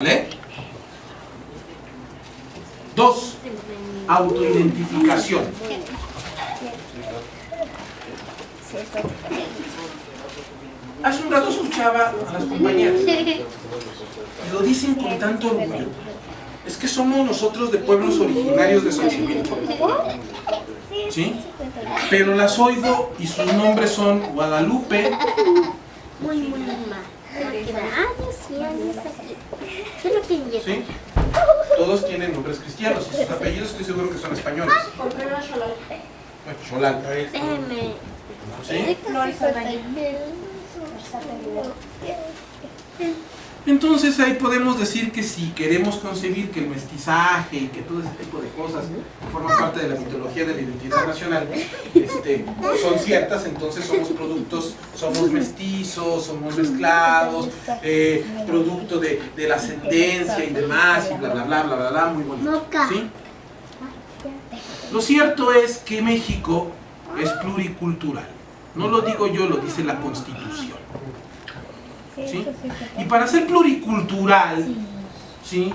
¿Vale? Dos, autoidentificación. Hace un rato escuchaba a las compañeras y lo dicen con tanto orgullo. Es que somos nosotros de pueblos originarios de Xochimilco. ¿Sí? Pero las oigo y sus nombres son Guadalupe, Todos tienen nombres cristianos y sus apellidos estoy seguro que son españoles. Bueno, Cholal. Déjeme. ¿Sí? Entonces ahí podemos decir que si queremos concebir que el mestizaje y que todo ese tipo de cosas forman parte de la mitología de la identidad nacional, este, son ciertas, entonces somos productos, somos mestizos, somos mezclados, eh, producto de, de la ascendencia y demás, y bla bla bla bla bla, bla muy bonito. Lo cierto es que México es pluricultural. No lo digo yo, lo dice la Constitución. ¿Sí? Y para ser pluricultural, ¿sí?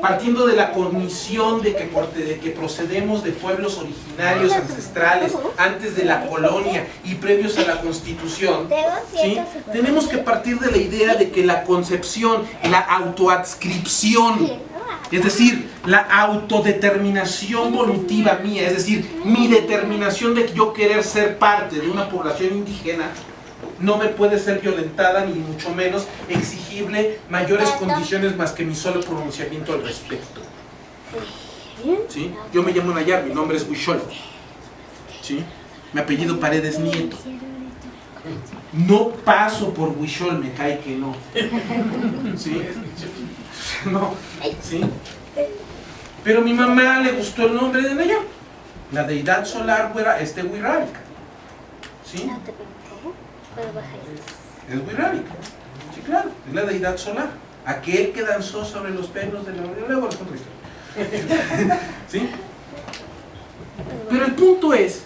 partiendo de la cognición de que, de que procedemos de pueblos originarios, ancestrales, antes de la colonia y previos a la Constitución, ¿sí? tenemos que partir de la idea de que la concepción, la autoadscripción, es decir, la autodeterminación volutiva mía, es decir, mi determinación de yo querer ser parte de una población indígena, no me puede ser violentada ni mucho menos exigible mayores condiciones más que mi solo pronunciamiento al respecto. ¿Sí? Yo me llamo Nayar, mi nombre es Huichol. ¿Sí? Mi apellido Paredes Nieto. No paso por Huichol, me cae que no. ¿Sí? No. ¿Sí? Pero a mi mamá le gustó el nombre de Nayar. La deidad solar fuera este Huirálica. ¿Sí? Es Wixárika. Sí, claro, es la deidad solar. Aquel que danzó sobre los pelos de la Luego. ¿Sí? Pero el punto es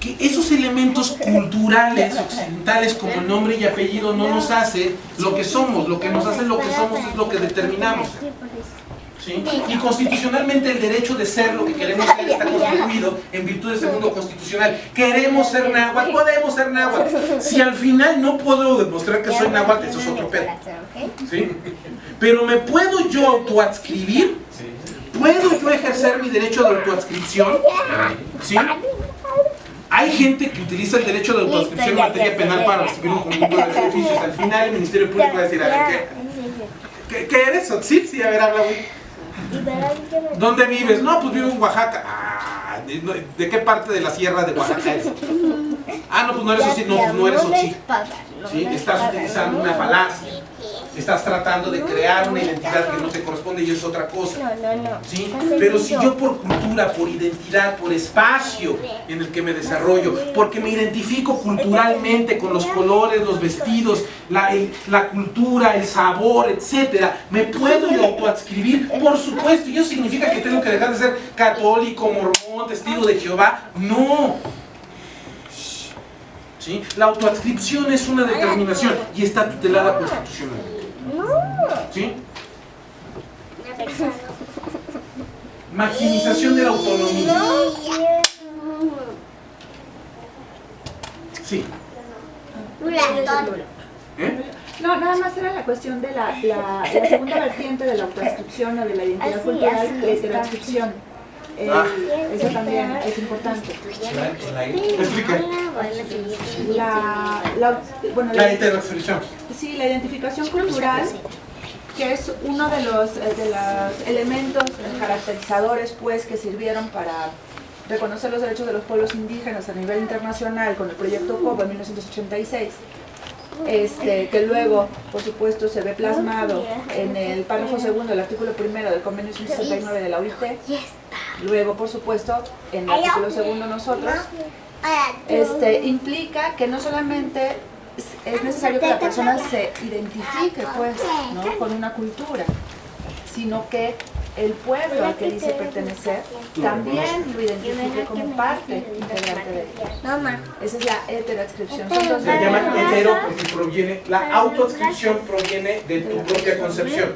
que esos elementos culturales occidentales como el nombre y apellido no nos hace lo que somos. Lo que nos hace lo que somos es lo que determinamos. ¿Sí? Y constitucionalmente el derecho de ser lo que queremos ser está constituido en virtud del segundo constitucional. Queremos ser náhuatl, podemos ser náhuatl. Si al final no puedo demostrar que soy náhuatl, eso es otro pedo. ¿sí? Pero me puedo yo autoadscribir, puedo yo ejercer mi derecho de autoadscripción, ¿sí? Hay gente que utiliza el derecho de autoadscripción en materia penal para recibir un conjunto de beneficios. Al final el Ministerio Público va a decir, a ver, ¿qué, qué, qué eres? ¿Otzil? Sí, a ver, habla, güey. ¿Dónde vives? No, pues vivo en Oaxaca. Ah, ¿de, no- ¿de qué parte de la sierra de Oaxaca eres? Ah, no, pues no eres. No, pues no eres Otzil. ¿Sí? Estás utilizando una falacia. Estás tratando de crear una identidad que no te corresponde y es otra cosa. No, no, no. ¿sí? Pero si yo por cultura, por identidad, por espacio en el que me desarrollo, porque me identifico culturalmente con los colores, los vestidos, la, el- la cultura, el sabor, etcétera, me puedo yo autoadscribir, por supuesto, y eso significa que tengo que dejar de ser católico, mormón, testigo de Jehová, no. ¿Sí? La autoadscripción es una determinación y está tutelada constitucionalmente. ¿Sí? Maximización de la autonomía. Sí. ¿Eh? No, nada más era la cuestión de la, la, la segunda vertiente de la autoadscripción o de la identidad Así, cultural, así que es está. la adscripción. Eh, Ah. Eso también es importante. Explica. La, la, bueno, La la, sí, la identificación cultural, que es uno de los, eh, de los elementos caracterizadores pues, que sirvieron para reconocer los derechos de los pueblos indígenas a nivel internacional con el proyecto COPA en 1986. este, que luego, por supuesto, se ve plasmado en el párrafo segundo del artículo primero del convenio 169 de la OIT, luego, por supuesto, en el artículo segundo nosotros, este, implica que no solamente es- es necesario que la persona se identifique pues, ¿no? con una cultura, sino que el pueblo al que dice pertenecer también lo identifique como parte integrante de él. Esa es la heteroadscripción. Se llama hetero porque proviene, la autoadscripción proviene de tu propia concepción.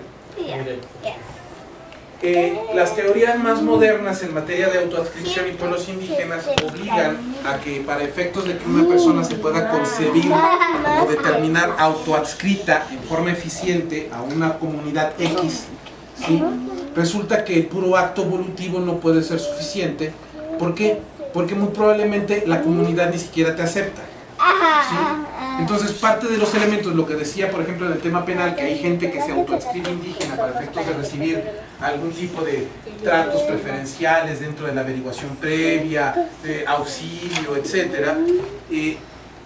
Eh, las teorías más modernas en materia de autoadscripción y pueblos indígenas obligan a que para efectos de que una persona se pueda concebir o determinar autoadscrita en forma eficiente a una comunidad X, resulta que el puro acto volutivo no puede ser suficiente. ¿Por qué? Porque muy probablemente la comunidad ni siquiera te acepta. Entonces parte de los elementos, lo que decía por ejemplo en el tema penal, que hay gente que se autoadscribe indígena para efectos de recibir algún tipo de tratos preferenciales dentro de la averiguación previa, de auxilio, etc.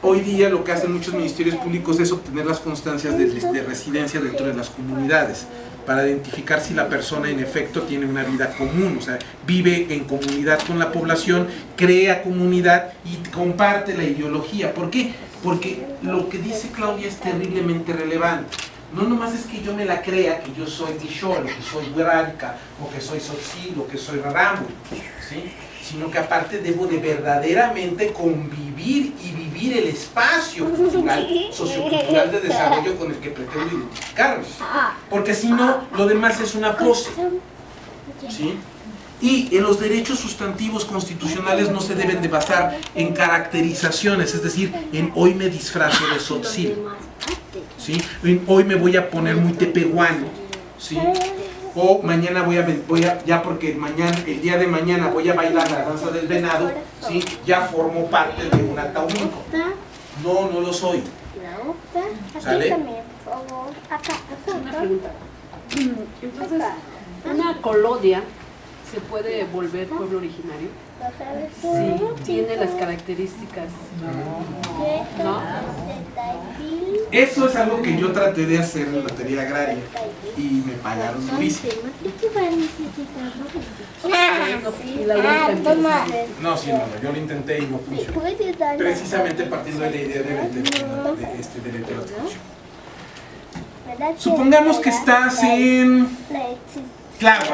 hoy día lo que hacen muchos ministerios públicos es obtener las constancias de residencia dentro de las comunidades para identificar si la persona en efecto tiene una vida común, o sea, vive en comunidad con la población, crea comunidad y comparte la ideología. ¿Por qué? Porque lo que dice Claudia es terriblemente relevante. No nomás es que yo me la crea, que yo soy Tishol, que soy Hueralca, o que soy Sotzil, o que soy Raramu, ¿sí? sino que aparte debo de verdaderamente convivir y vivir el espacio cultural, sociocultural de desarrollo con el que pretendo identificarme. Porque si no, lo demás es una pose. ¿sí? Y en los derechos sustantivos constitucionales no se deben de basar en caracterizaciones, es decir, en hoy me disfrazo de sotzil, ¿sí? En hoy me voy a poner muy tepehuano, ¿sí? o mañana voy a, voy a, ya porque mañana, el día de mañana voy a bailar la danza del venado, ¿sí? ya formo parte de un ataúmico. No, no lo soy. ¿Sale? Una pregunta. Entonces, una colonia se puede volver pueblo originario? Sí, tiene las características. ¿No? Eso es algo que yo traté de hacer en materia agraria y me pagaron durísimo. No, sí, no, yo lo intenté y no funcionó. Precisamente partiendo de la idea de, de, de, este, de la Supongamos que estás en Claro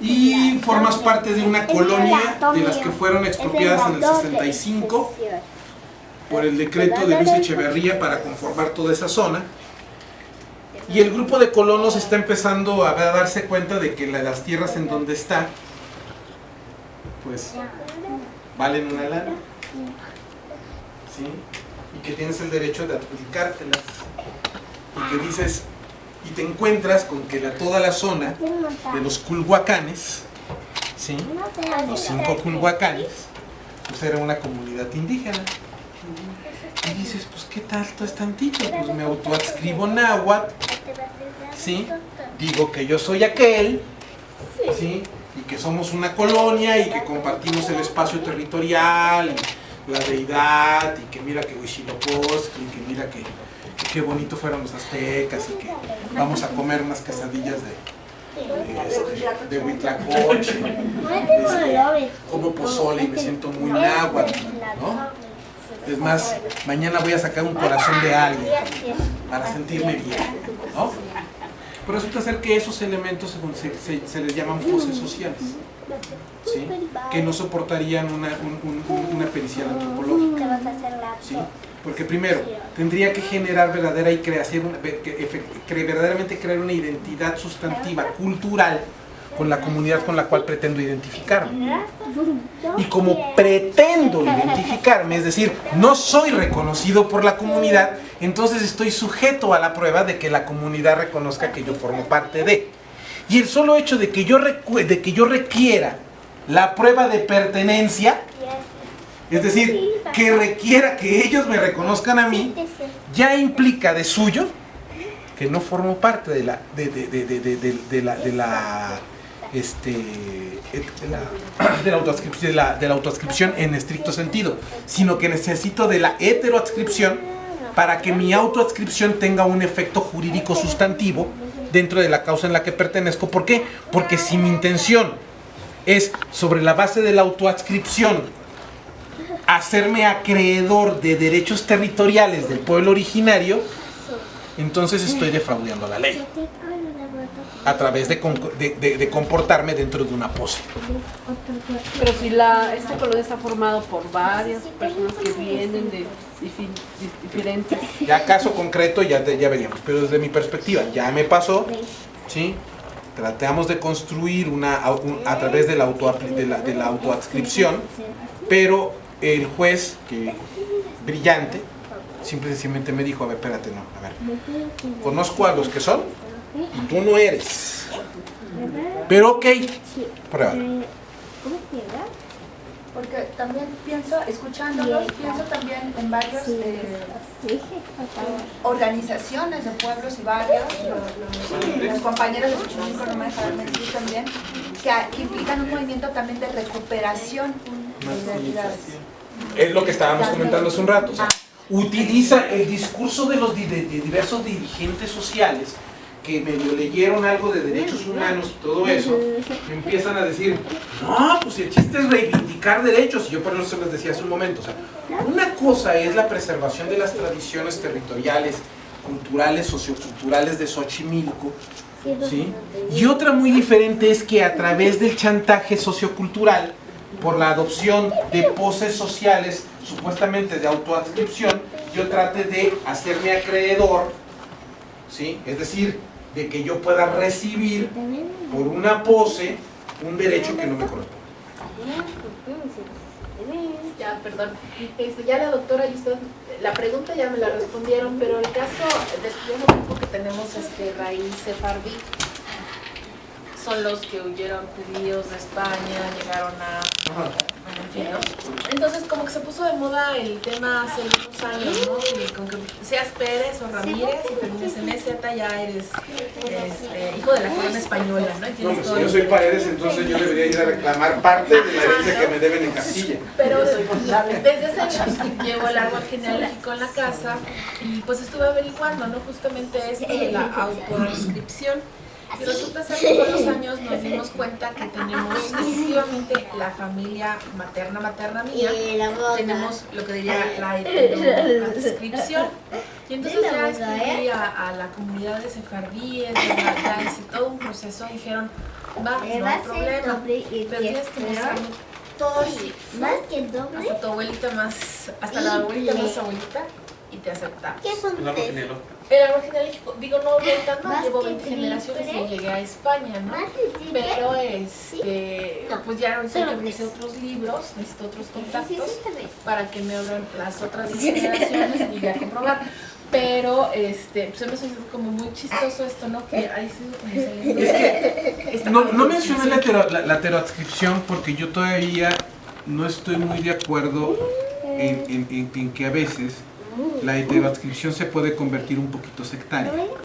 y formas parte de una colonia de las que fueron expropiadas en el 65 por el decreto de Luis Echeverría para conformar toda esa zona. Y el grupo de colonos está empezando a darse cuenta de que las tierras en donde está, pues, valen una lana. ¿Sí? Y que tienes el derecho de adjudicártelas. Y que dices, y te encuentras con que la, toda la zona de los culhuacanes, ¿sí? los cinco culhuacanes, pues era una comunidad indígena. Y dices, pues qué tanto es tantito, pues me autoadscribo náhuatl, ¿sí? digo que yo soy aquel, ¿sí? y que somos una colonia y que compartimos el espacio territorial, y la deidad, y que mira que Huichilopochtli, y que mira que qué bonito fueron los aztecas y que vamos a comer unas quesadillas de, de, este, de Huitlacoche, este, como pozole y me siento muy náhuatl, ¿no? Es más, mañana voy a sacar un corazón de alguien para sentirme bien, ¿no? Pero resulta ser que esos elementos se, se, les llaman foses sociales, ¿sí? que no soportarían una, pericial antropológica. ¿sí? Porque primero, tendría que generar verdadera y creación, verdaderamente crear una identidad sustantiva, cultural, con la comunidad con la cual pretendo identificarme. Y como pretendo identificarme, es decir, no soy reconocido por la comunidad, entonces estoy sujeto a la prueba de que la comunidad reconozca que yo formo parte de. Y el solo hecho de que yo, de que yo requiera la prueba de pertenencia, es decir, que requiera que ellos me reconozcan a mí, ya implica de suyo que no formo parte de la de, de, de, de la, de la este la, de la, de la, de la autoadscripción en estricto sentido, sino que necesito de la heteroadscripción para que mi autoadscripción tenga un efecto jurídico sustantivo dentro de la causa en la que pertenezco. ¿Por qué? Porque si mi intención es sobre la base de la autoadscripción hacerme acreedor de derechos territoriales del pueblo originario, entonces estoy defraudando la ley a través de, de- de- de comportarme dentro de una pose. Pero si la, este colonia está formado por varias personas que vienen de diferentes... Ya caso concreto ya, ya veríamos, pero desde mi perspectiva ya me pasó, ¿sí? Tratamos de construir una, un- a través de la, auto, de la, de la autoadscripción, pero el juez, que brillante, simple y sencillamente me dijo, a ver, espérate, no, a ver, conozco a los que son tú no eres. Pero ok, prueba. Porque también pienso, escuchándolo, pienso también en varias organizaciones de pueblos y barrios, lo- lo- los compañeros de Xochimilco no me dejarán mentir también, que, implican un movimiento también de recuperación de identidades. Es lo que estábamos comentando hace un rato. o sea, utiliza el discurso de los di- de- de diversos dirigentes sociales que medio leyeron algo de derechos humanos y todo eso, empiezan a decir, no, pues el chiste es reivindicar derechos, y yo por eso se les decía hace un momento, una cosa es la preservación de las tradiciones territoriales, culturales, socioculturales de Xochimilco, ¿sí? Y otra muy diferente es que a través del chantaje sociocultural, por la adopción de poses sociales, supuestamente de autoadscripción, yo trate de hacerme acreedor, ¿sí? Es decir, de que yo pueda recibir por una pose un derecho que no me corresponde. Ya, perdón. Este, ya la doctora y usted, la pregunta ya me la respondieron, pero el caso de estudiante grupo que tenemos este, raíz sefardí son los que huyeron judíos de España, llegaron a... ¿no? Entonces como que se puso de moda el tema hace unos años, ¿no? Y con que seas Pérez o Ramírez y termines en EZ ya eres este, hijo de la corona española, ¿no? Y No, pues todo si yo soy Paredes, entonces yo debería ir a reclamar parte de la herencia que me deben en Castilla. Pero desde ese año llevo el árbol genealógico en la casa y pues estuve averiguando, ¿no? Justamente esto de la autoinscripción. Y resulta ser que con los años nos dimos cuenta que tenemos efectivamente la familia materna, materna mía, tenemos lo que diría la inscripción. Y entonces ya escribí a, a la comunidad de sefardíes, de la hice todo un proceso, dijeron, va, no hay problema, pero tienes que mostrarme todo así, Más que el doble. hasta tu abuelita más, hasta la abuelita más abuelita y te aceptamos. ¿Qué son El árbol genealógico, digo, no mal, Más llevo que 20 generaciones y llegué a España, ¿no? Que triple. Pero este, pues ya ahorita que empecé otros libros, necesito otros Sí, sí, contactos para que me abran las otras generaciones y ya comprobar. Pero este, pues se me hizo como muy chistoso esto, ¿no? Que ahí como saliendo esta No, no mencioné la, hetero- la, la heteroadscripción porque yo todavía no estoy muy de acuerdo en, en- en- en que a veces la heteroadscripción se puede convertir un poquito sectaria.